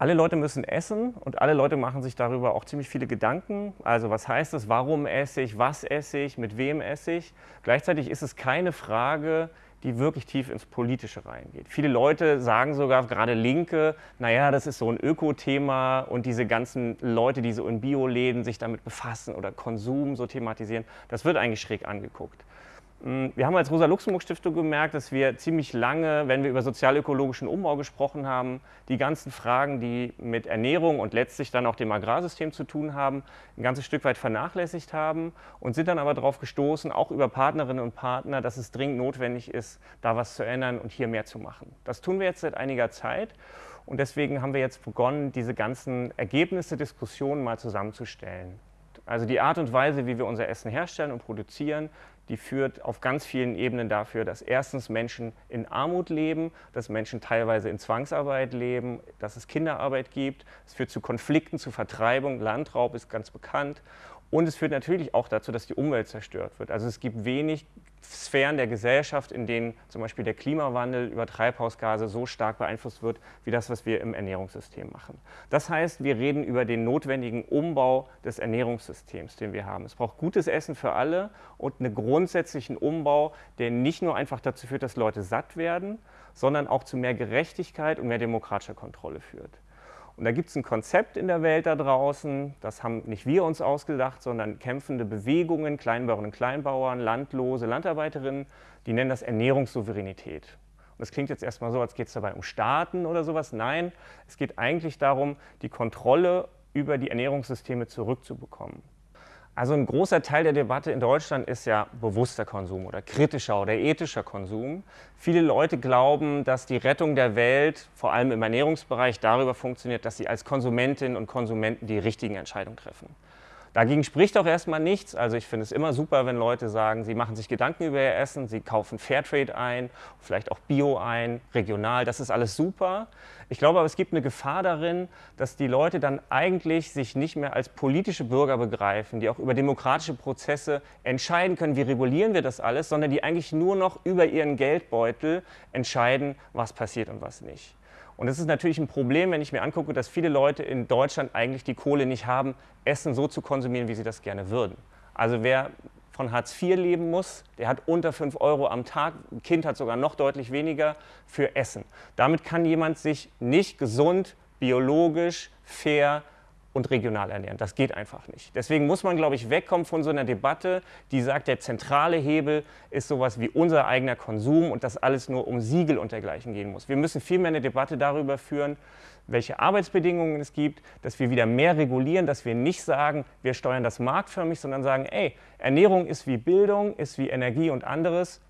Alle Leute müssen essen und alle Leute machen sich darüber auch ziemlich viele Gedanken. Also was heißt das, warum esse ich, was esse ich, mit wem esse ich. Gleichzeitig ist es keine Frage, die wirklich tief ins Politische reingeht. Viele Leute sagen sogar, gerade Linke, naja, das ist so ein Öko-Thema und diese ganzen Leute, die so in Bioläden sich damit befassen oder Konsum so thematisieren, das wird eigentlich schräg angeguckt. Hm, wir haben als Rosa-Luxemburg-Stiftung gemerkt, dass wir ziemlich lange, wenn wir über sozialökologischen Umbau gesprochen haben, die ganzen Fragen, die mit Ernährung und letztlich dann auch dem Agrarsystem zu tun haben, ein ganzes Stück weit vernachlässigt haben und sind dann aber darauf gestoßen, auch über Partnerinnen und Partner, dass es dringend notwendig ist, da was zu ändern und hier mehr zu machen. Das tun wir jetzt seit einiger Zeit und deswegen haben wir jetzt begonnen, diese ganzen Ergebnisse, Diskussionen mal zusammenzustellen. Also die Art und Weise, wie wir unser Essen herstellen und produzieren, die führt auf ganz vielen Ebenen dafür, dass erstens Menschen in Armut leben, dass Menschen teilweise in Zwangsarbeit leben, dass es Kinderarbeit gibt. Es führt zu Konflikten, zu Vertreibung, Landraub ist ganz bekannt. Und es führt natürlich auch dazu, dass die Umwelt zerstört wird. Also es gibt wenig Sphären der Gesellschaft, in denen zum Beispiel der Klimawandel über Treibhausgase so stark beeinflusst wird, wie das, was wir im Ernährungssystem machen. Das heißt, wir reden über den notwendigen Umbau des Ernährungssystems, den wir haben. Es braucht gutes Essen für alle und einen grundsätzlichen Umbau, der nicht nur einfach dazu führt, dass Leute satt werden, sondern auch zu mehr Gerechtigkeit und mehr demokratischer Kontrolle führt. Und da gibt es ein Konzept in der Welt da draußen, das haben nicht wir uns ausgedacht, sondern kämpfende Bewegungen, Kleinbauerinnen und Kleinbauern, Landlose, Landarbeiterinnen, die nennen das Ernährungssouveränität. Und das klingt jetzt erstmal so, als geht es dabei um Staaten oder sowas. Nein, es geht eigentlich darum, die Kontrolle über die Ernährungssysteme zurückzubekommen. Also ein großer Teil der Debatte in Deutschland ist ja bewusster Konsum oder kritischer oder ethischer Konsum. Viele Leute glauben, dass die Rettung der Welt, vor allem im Ernährungsbereich, darüber funktioniert, dass sie als Konsumentinnen und Konsumenten die richtigen Entscheidungen treffen. Dagegen spricht auch erstmal nichts. Also ich finde es immer super, wenn Leute sagen, sie machen sich Gedanken über ihr Essen, sie kaufen Fairtrade ein, vielleicht auch Bio ein, regional, das ist alles super. Ich glaube aber, es gibt eine Gefahr darin, dass die Leute dann eigentlich sich nicht mehr als politische Bürger begreifen, die auch über demokratische Prozesse entscheiden können, wie regulieren wir das alles, sondern die eigentlich nur noch über ihren Geldbeutel entscheiden, was passiert und was nicht. Und das ist natürlich ein Problem, wenn ich mir angucke, dass viele Leute in Deutschland eigentlich die Kohle nicht haben, Essen so zu konsumieren, wie sie das gerne würden. Also wer von Hartz IV leben muss, der hat unter 5 Euro am Tag, ein Kind hat sogar noch deutlich weniger für Essen. Damit kann jemand sich nicht gesund, biologisch, fair und regional ernähren. Das geht einfach nicht. Deswegen muss man, glaube ich, wegkommen von so einer Debatte, die sagt, der zentrale Hebel ist sowas wie unser eigener Konsum und dass alles nur um Siegel und dergleichen gehen muss. Wir müssen vielmehr eine Debatte darüber führen, welche Arbeitsbedingungen es gibt, dass wir wieder mehr regulieren, dass wir nicht sagen, wir steuern das marktförmig, sondern sagen, ey, Ernährung ist wie Bildung, ist wie Energie und anderes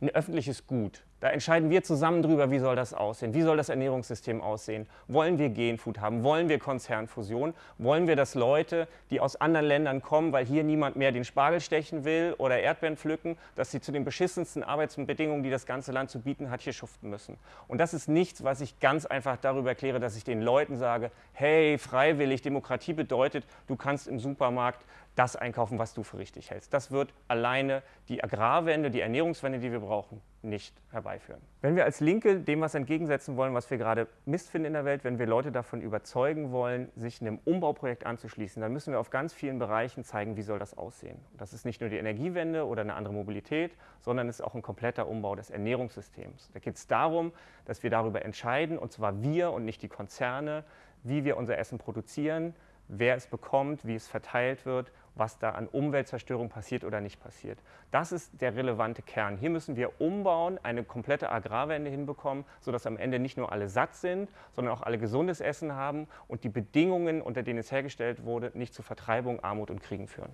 ein öffentliches Gut. Da entscheiden wir zusammen drüber, wie soll das aussehen, wie soll das Ernährungssystem aussehen. Wollen wir Genfood haben, wollen wir Konzernfusion, wollen wir, dass Leute, die aus anderen Ländern kommen, weil hier niemand mehr den Spargel stechen will oder Erdbeeren pflücken, dass sie zu den beschissensten Arbeitsbedingungen, die das ganze Land zu bieten hat, hier schuften müssen. Und das ist nichts, was ich ganz einfach darüber erkläre, dass ich den Leuten sage, hey, freiwillig, Demokratie bedeutet, du kannst im Supermarkt das einkaufen, was du für richtig hältst. Das wird alleine die Agrarwende, die Ernährungswende, die wir brauchen, nicht herbeiführen. Wenn wir als Linke dem was entgegensetzen wollen, was wir gerade Mist finden in der Welt, wenn wir Leute davon überzeugen wollen, sich einem Umbauprojekt anzuschließen, dann müssen wir auf ganz vielen Bereichen zeigen, wie soll das aussehen. Das ist nicht nur die Energiewende oder eine andere Mobilität, sondern es ist auch ein kompletter Umbau des Ernährungssystems. Da geht es darum, dass wir darüber entscheiden, und zwar wir und nicht die Konzerne, wie wir unser Essen produzieren, wer es bekommt, wie es verteilt wird, was da an Umweltzerstörung passiert oder nicht passiert. Das ist der relevante Kern. Hier müssen wir umbauen, eine komplette Agrarwende hinbekommen, sodass am Ende nicht nur alle satt sind, sondern auch alle gesundes Essen haben und die Bedingungen, unter denen es hergestellt wurde, nicht zu Vertreibung, Armut und Kriegen führen.